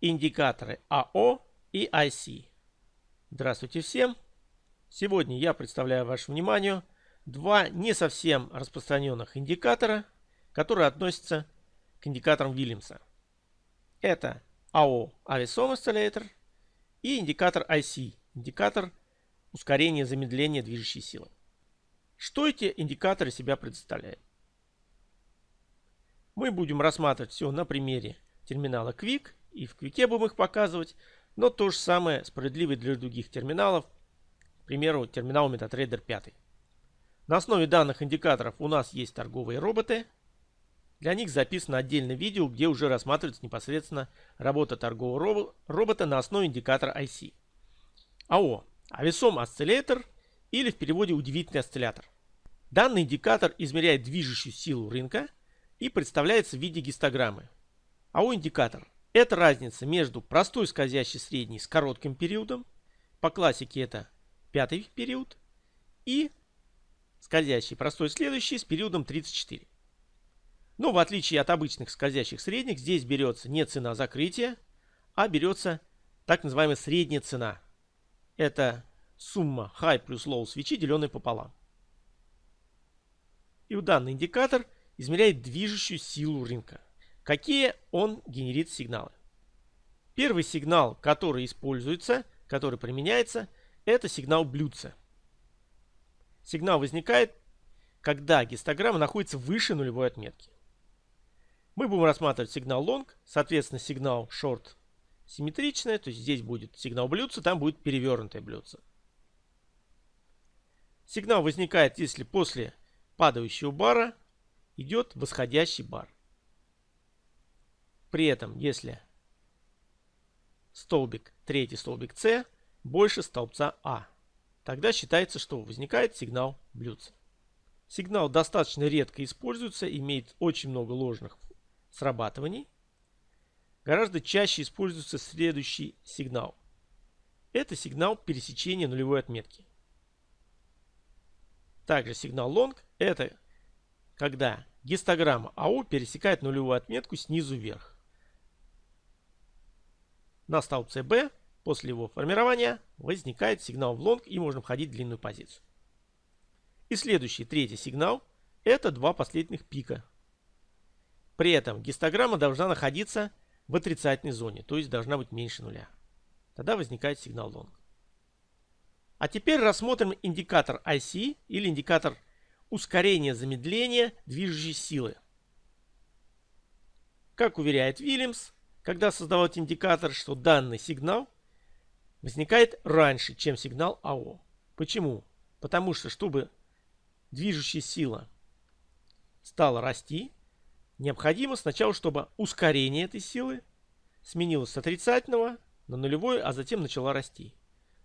индикаторы АО и IC. Здравствуйте всем! Сегодня я представляю вашему вниманию два не совсем распространенных индикатора, которые относятся к индикаторам Вильямса. Это AO Avisom Oscillator и индикатор IC, индикатор ускорения замедления движущей силы. Что эти индикаторы себя представляют? Мы будем рассматривать все на примере терминала Quick, и в Quick будем их показывать, но то же самое справедливо для других терминалов, к примеру, терминал MetaTrader 5. На основе данных индикаторов у нас есть торговые роботы. Для них записано отдельное видео, где уже рассматривается непосредственно работа торгового робота на основе индикатора IC. АО – Авесом осциллятор или в переводе удивительный осциллятор. Данный индикатор измеряет движущую силу рынка и представляется в виде гистограммы. АО-индикатор – это разница между простой скользящей средней с коротким периодом, по классике это пятый период, и скользящий простой следующий с периодом 34. Но в отличие от обычных скользящих средних, здесь берется не цена закрытия, а берется так называемая средняя цена. Это сумма high плюс low свечи, деленная пополам. И у данный индикатор измеряет движущую силу рынка. Какие он генерит сигналы? Первый сигнал, который используется, который применяется, это сигнал блюдца. Сигнал возникает, когда гистограмма находится выше нулевой отметки. Мы будем рассматривать сигнал long, соответственно сигнал short симметричный, то есть здесь будет сигнал блюдца, там будет перевернутое блюдце. Сигнал возникает, если после падающего бара идет восходящий бар. При этом, если столбик, третий столбик С больше столбца А, тогда считается, что возникает сигнал блюдца. Сигнал достаточно редко используется, имеет очень много ложных срабатываний. Гораздо чаще используется следующий сигнал. Это сигнал пересечения нулевой отметки. Также сигнал long – это когда гистограмма АО пересекает нулевую отметку снизу вверх. На столбце B после его формирования возникает сигнал в лонг и можно входить в длинную позицию. И следующий, третий сигнал – это два последних пика. При этом гистограмма должна находиться в отрицательной зоне, то есть должна быть меньше нуля. Тогда возникает сигнал лонг. А теперь рассмотрим индикатор IC или индикатор ускорения замедления движущей силы. Как уверяет Вильямс, когда создавал этот индикатор, что данный сигнал возникает раньше, чем сигнал АО. Почему? Потому что, чтобы движущая сила стала расти, необходимо сначала, чтобы ускорение этой силы сменилось с отрицательного на нулевое, а затем начала расти.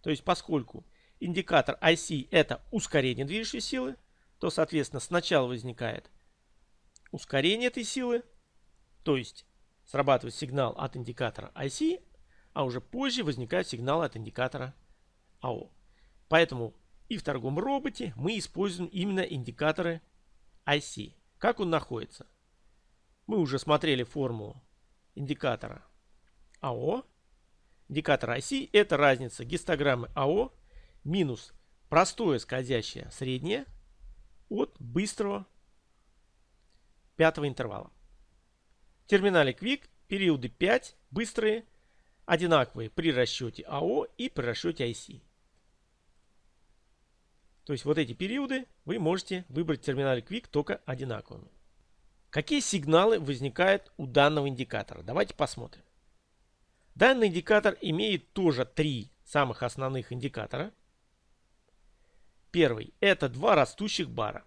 То есть, поскольку индикатор IC это ускорение движущей силы, то, соответственно, сначала возникает ускорение этой силы, то есть срабатывает сигнал от индикатора IC, а уже позже возникает сигнал от индикатора AO. Поэтому и в торговом роботе мы используем именно индикаторы IC. Как он находится? Мы уже смотрели формулу индикатора AO. Индикатор IC это разница гистограммы AO минус простое скользящее среднее от быстрого пятого интервала. В терминале Quick периоды 5 быстрые, одинаковые при расчете АО и при расчете IC. То есть вот эти периоды вы можете выбрать в терминале Quick только одинаковыми. Какие сигналы возникают у данного индикатора? Давайте посмотрим. Данный индикатор имеет тоже три самых основных индикатора. Первый – это два растущих бара.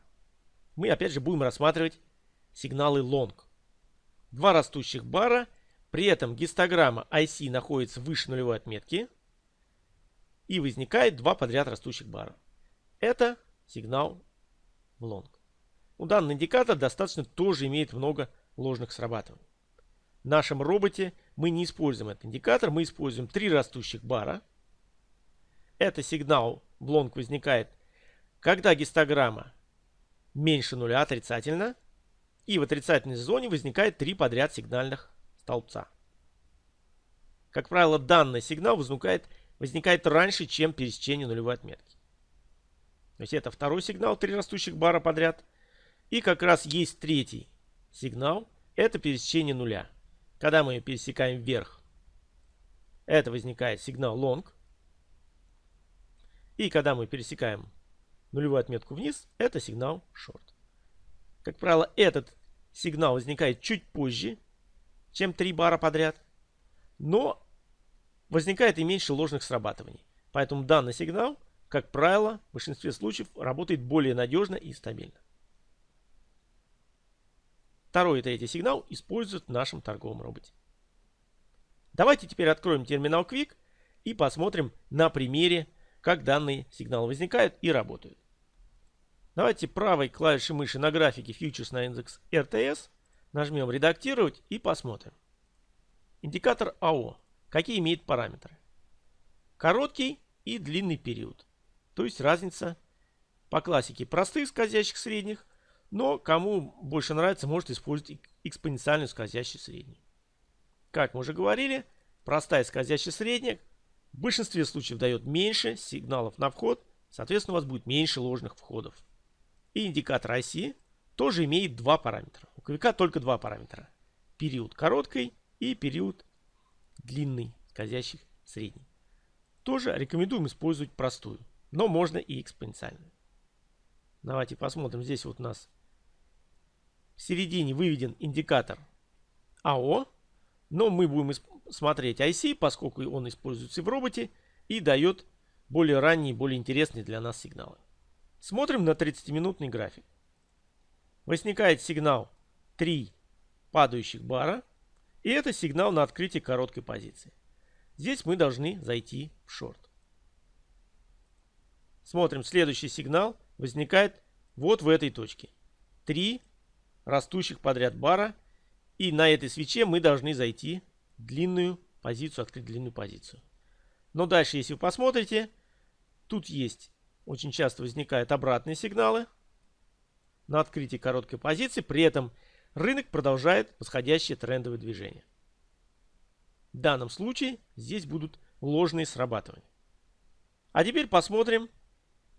Мы опять же будем рассматривать сигналы long. Два растущих бара, при этом гистограмма IC находится выше нулевой отметки и возникает два подряд растущих бара. Это сигнал в long. У данный индикатор достаточно тоже имеет много ложных срабатываний. В нашем роботе мы не используем этот индикатор, мы используем три растущих бара. Это сигнал в long возникает когда гистограмма меньше нуля отрицательно, и в отрицательной зоне возникает три подряд сигнальных столбца. Как правило, данный сигнал возникает, возникает раньше, чем пересечение нулевой отметки. То есть это второй сигнал, три растущих бара подряд. И как раз есть третий сигнал, это пересечение нуля. Когда мы пересекаем вверх, это возникает сигнал long. И когда мы пересекаем нулевую отметку вниз, это сигнал short. Как правило, этот сигнал возникает чуть позже, чем 3 бара подряд. Но возникает и меньше ложных срабатываний. Поэтому данный сигнал, как правило, в большинстве случаев работает более надежно и стабильно. Второй и третий сигнал используют в нашем торговом роботе. Давайте теперь откроем терминал Quick и посмотрим на примере, как данные сигналы возникают и работают. Давайте правой клавишей мыши на графике Futures на индекс RTS нажмем «Редактировать» и посмотрим. Индикатор АО. Какие имеет параметры? Короткий и длинный период. То есть разница по классике простых скользящих средних, но кому больше нравится, может использовать экспоненциальную скользящую среднюю. Как мы уже говорили, простая скользящая средняя в большинстве случаев дает меньше сигналов на вход, соответственно у вас будет меньше ложных входов. И индикатор оси тоже имеет два параметра. У квика только два параметра. Период короткий и период длинный, скользящих средний. Тоже рекомендуем использовать простую, но можно и экспоненциальную. Давайте посмотрим. Здесь вот у нас в середине выведен индикатор АО, но мы будем смотреть IC, поскольку он используется в роботе и дает более ранние, более интересные для нас сигналы. Смотрим на 30-минутный график. Возникает сигнал 3 падающих бара. И это сигнал на открытие короткой позиции. Здесь мы должны зайти в шорт. Смотрим, следующий сигнал возникает вот в этой точке. 3 растущих подряд бара. И на этой свече мы должны зайти в длинную позицию, открыть длинную позицию. Но дальше, если вы посмотрите, тут есть очень часто возникают обратные сигналы на открытии короткой позиции. При этом рынок продолжает восходящее трендовое движение. В данном случае здесь будут ложные срабатывания. А теперь посмотрим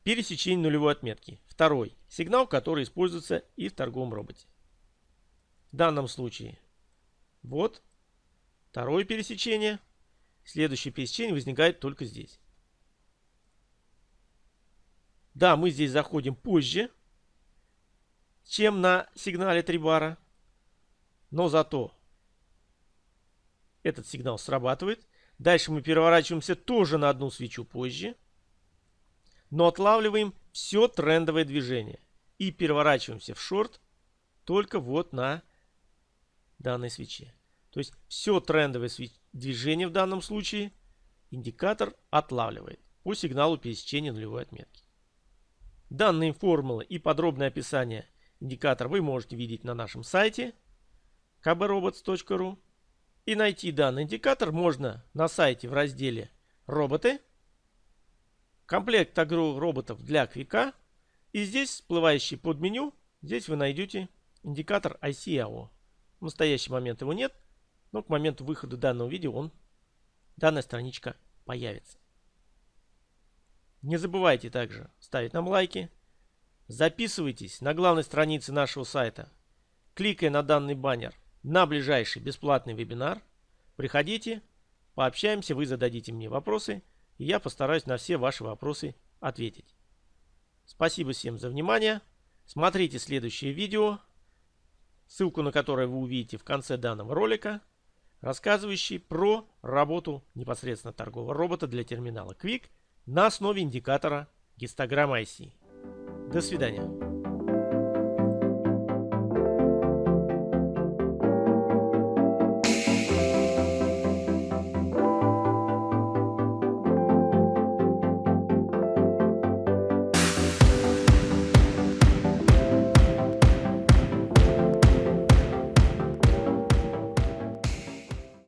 пересечение нулевой отметки. Второй сигнал, который используется и в торговом роботе. В данном случае вот второе пересечение. Следующее пересечение возникает только здесь. Да, мы здесь заходим позже, чем на сигнале 3 бара. Но зато этот сигнал срабатывает. Дальше мы переворачиваемся тоже на одну свечу позже. Но отлавливаем все трендовое движение. И переворачиваемся в шорт только вот на данной свече. То есть все трендовое движение в данном случае индикатор отлавливает по сигналу пересечения нулевой отметки. Данные формулы и подробное описание индикатора вы можете видеть на нашем сайте kbrobots.ru. И найти данный индикатор можно на сайте в разделе «Роботы», комплект роботов для квика. И здесь, всплывающий под меню, здесь вы найдете индикатор ICAO. В настоящий момент его нет, но к моменту выхода данного видео он, данная страничка появится. Не забывайте также ставить нам лайки. Записывайтесь на главной странице нашего сайта, кликая на данный баннер на ближайший бесплатный вебинар. Приходите, пообщаемся, вы зададите мне вопросы, и я постараюсь на все ваши вопросы ответить. Спасибо всем за внимание. Смотрите следующее видео, ссылку на которое вы увидите в конце данного ролика, рассказывающий про работу непосредственно торгового робота для терминала Quick – на основе индикатора гистограммы IC. До свидания.